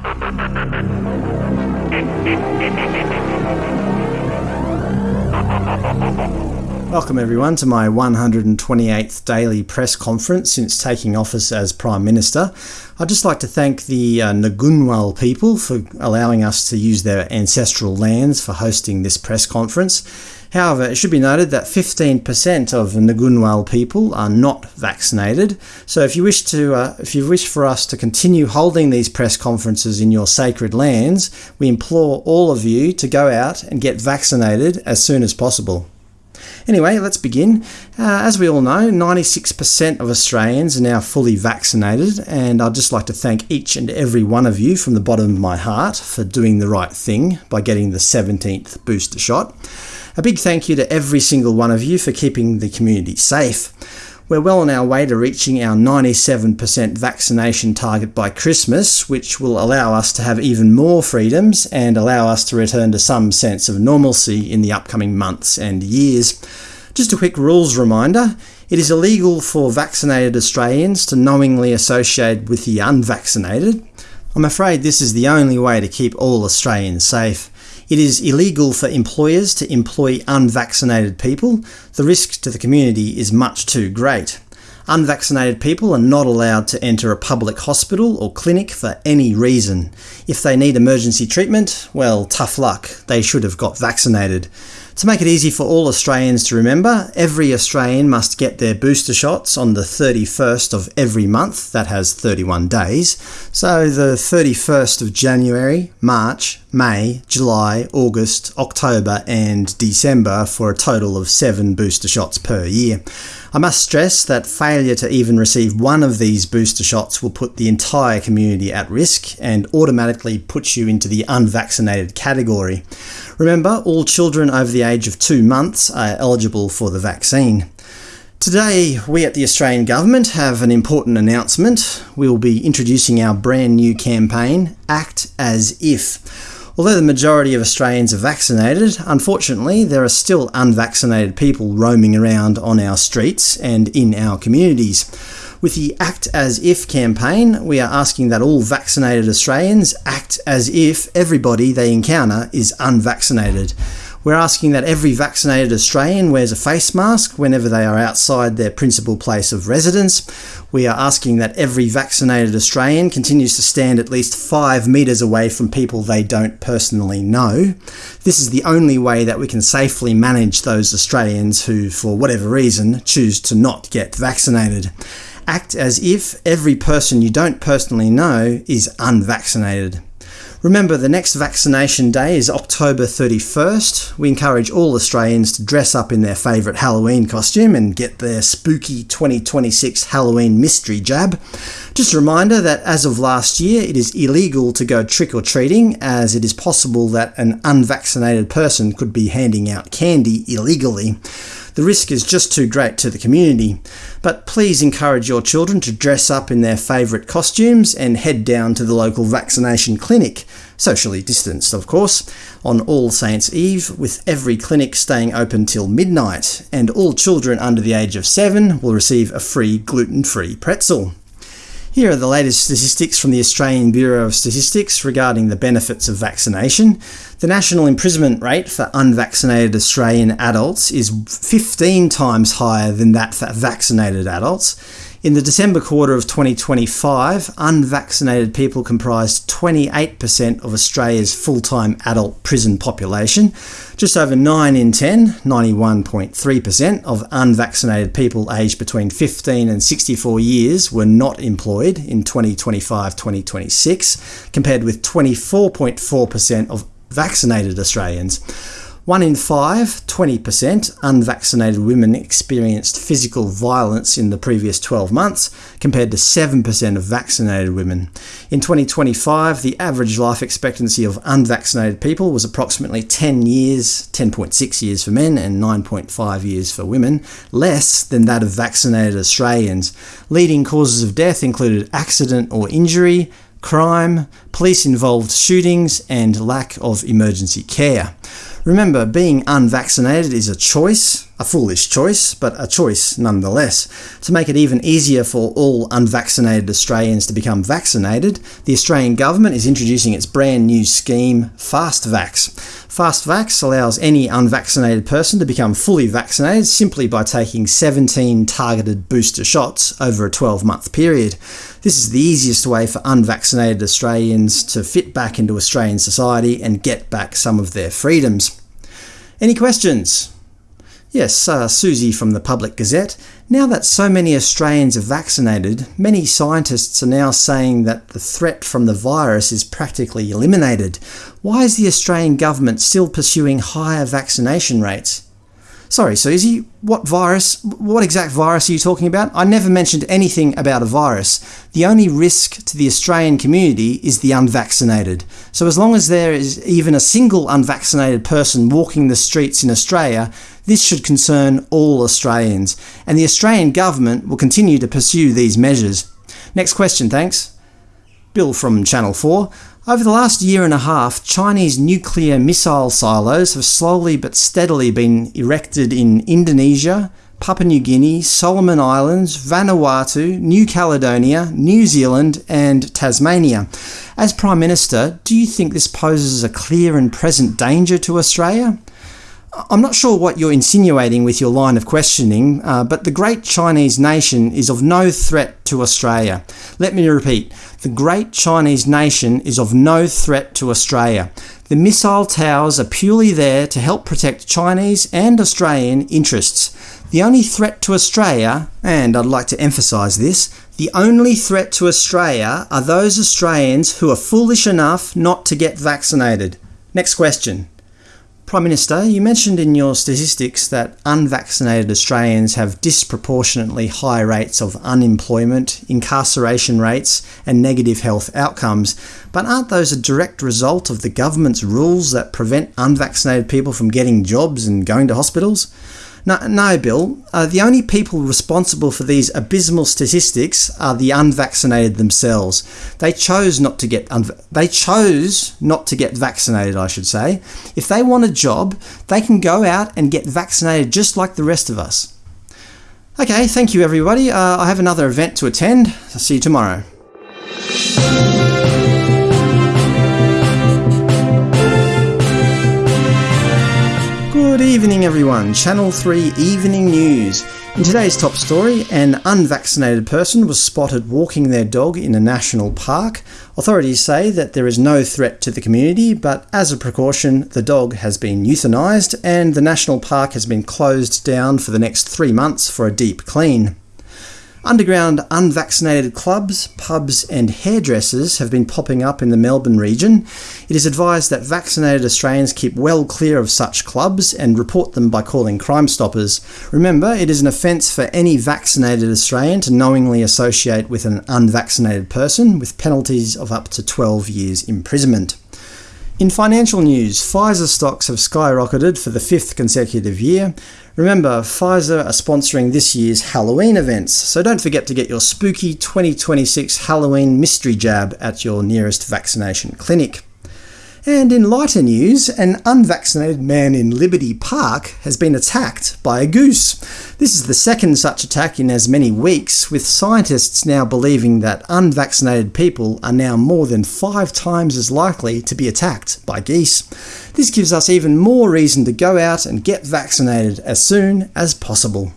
Thank you. Welcome everyone to my 128th daily press conference since taking office as Prime Minister. I'd just like to thank the uh, people for allowing us to use their ancestral lands for hosting this press conference. However, it should be noted that 15% of Ngunnawal people are not vaccinated, so if you wish to, uh, if you wish for us to continue holding these press conferences in your sacred lands, we implore all of you to go out and get vaccinated as soon as possible. Anyway, let's begin. Uh, as we all know, 96% of Australians are now fully vaccinated, and I'd just like to thank each and every one of you from the bottom of my heart for doing the right thing by getting the 17th booster shot. A big thank you to every single one of you for keeping the community safe. We're well on our way to reaching our 97% vaccination target by Christmas, which will allow us to have even more freedoms and allow us to return to some sense of normalcy in the upcoming months and years. Just a quick rules reminder. It is illegal for vaccinated Australians to knowingly associate with the unvaccinated. I'm afraid this is the only way to keep all Australians safe. It is illegal for employers to employ unvaccinated people. The risk to the community is much too great. Unvaccinated people are not allowed to enter a public hospital or clinic for any reason. If they need emergency treatment, well, tough luck. They should have got vaccinated. To make it easy for all Australians to remember, every Australian must get their booster shots on the 31st of every month, that has 31 days. So the 31st of January, March, May, July, August, October and December for a total of 7 booster shots per year. I must stress that failure to even receive one of these booster shots will put the entire community at risk and automatically puts you into the unvaccinated category. Remember, all children over the age of two months are eligible for the vaccine. Today, we at the Australian Government have an important announcement. We will be introducing our brand new campaign, Act As If. Although the majority of Australians are vaccinated, unfortunately there are still unvaccinated people roaming around on our streets and in our communities. With the Act As If campaign, we are asking that all vaccinated Australians act as if everybody they encounter is unvaccinated. We're asking that every vaccinated Australian wears a face mask whenever they are outside their principal place of residence. We are asking that every vaccinated Australian continues to stand at least 5 metres away from people they don't personally know. This is the only way that we can safely manage those Australians who, for whatever reason, choose to not get vaccinated. Act as if every person you don't personally know is unvaccinated. Remember, the next vaccination day is October 31st. We encourage all Australians to dress up in their favourite Halloween costume and get their spooky 2026 Halloween mystery jab. Just a reminder that as of last year, it is illegal to go trick-or-treating, as it is possible that an unvaccinated person could be handing out candy illegally. The risk is just too great to the community. But please encourage your children to dress up in their favourite costumes and head down to the local vaccination clinic, socially distanced of course, on All Saints Eve, with every clinic staying open till midnight, and all children under the age of 7 will receive a free gluten-free pretzel. Here are the latest statistics from the Australian Bureau of Statistics regarding the benefits of vaccination. The national imprisonment rate for unvaccinated Australian adults is 15 times higher than that for vaccinated adults. In the December quarter of 2025, unvaccinated people comprised 28% of Australia's full-time adult prison population. Just over 9 in 10, 91.3%, of unvaccinated people aged between 15 and 64 years were not employed in 2025-2026, compared with 24.4% of vaccinated Australians. One in five, 20%, unvaccinated women experienced physical violence in the previous 12 months, compared to 7% of vaccinated women. In 2025, the average life expectancy of unvaccinated people was approximately 10 years, 10.6 years for men and 9.5 years for women, less than that of vaccinated Australians. Leading causes of death included accident or injury, crime, police-involved shootings, and lack of emergency care. Remember, being unvaccinated is a choice, a foolish choice, but a choice nonetheless. To make it even easier for all unvaccinated Australians to become vaccinated, the Australian government is introducing its brand new scheme, FastVax. FastVax allows any unvaccinated person to become fully vaccinated simply by taking 17 targeted booster shots over a 12-month period. This is the easiest way for unvaccinated Australians to fit back into Australian society and get back some of their freedoms. Any questions? Yes, uh, Susie from the Public Gazette. Now that so many Australians are vaccinated, many scientists are now saying that the threat from the virus is practically eliminated. Why is the Australian government still pursuing higher vaccination rates? Sorry, Susie, what virus, what exact virus are you talking about? I never mentioned anything about a virus. The only risk to the Australian community is the unvaccinated. So as long as there is even a single unvaccinated person walking the streets in Australia, this should concern all Australians, and the Australian government will continue to pursue these measures. Next question, thanks. Bill from Channel 4. Over the last year and a half, Chinese nuclear missile silos have slowly but steadily been erected in Indonesia, Papua New Guinea, Solomon Islands, Vanuatu, New Caledonia, New Zealand and Tasmania. As Prime Minister, do you think this poses a clear and present danger to Australia? I'm not sure what you're insinuating with your line of questioning, uh, but the great Chinese nation is of no threat to Australia. Let me repeat, the great Chinese nation is of no threat to Australia. The missile towers are purely there to help protect Chinese and Australian interests. The only threat to Australia, and I'd like to emphasise this, the only threat to Australia are those Australians who are foolish enough not to get vaccinated. Next question. Prime Minister, you mentioned in your statistics that unvaccinated Australians have disproportionately high rates of unemployment, incarceration rates and negative health outcomes, but aren't those a direct result of the government's rules that prevent unvaccinated people from getting jobs and going to hospitals? No, no Bill. Uh, the only people responsible for these abysmal statistics are the unvaccinated themselves. They chose not to get they chose not to get vaccinated, I should say. If they want a job, they can go out and get vaccinated just like the rest of us. Okay, thank you everybody. Uh, I have another event to attend. I'll see you tomorrow. Evening everyone, Channel 3 Evening News. In today's top story, an unvaccinated person was spotted walking their dog in a national park. Authorities say that there is no threat to the community, but as a precaution, the dog has been euthanised and the national park has been closed down for the next three months for a deep clean. Underground unvaccinated clubs, pubs and hairdressers have been popping up in the Melbourne region. It is advised that vaccinated Australians keep well clear of such clubs and report them by calling Crime Stoppers. Remember, it is an offence for any vaccinated Australian to knowingly associate with an unvaccinated person, with penalties of up to 12 years imprisonment. In financial news, Pfizer stocks have skyrocketed for the fifth consecutive year. Remember, Pfizer are sponsoring this year's Halloween events, so don't forget to get your spooky 2026 Halloween mystery jab at your nearest vaccination clinic. And in lighter news, an unvaccinated man in Liberty Park has been attacked by a goose. This is the second such attack in as many weeks, with scientists now believing that unvaccinated people are now more than five times as likely to be attacked by geese. This gives us even more reason to go out and get vaccinated as soon as possible.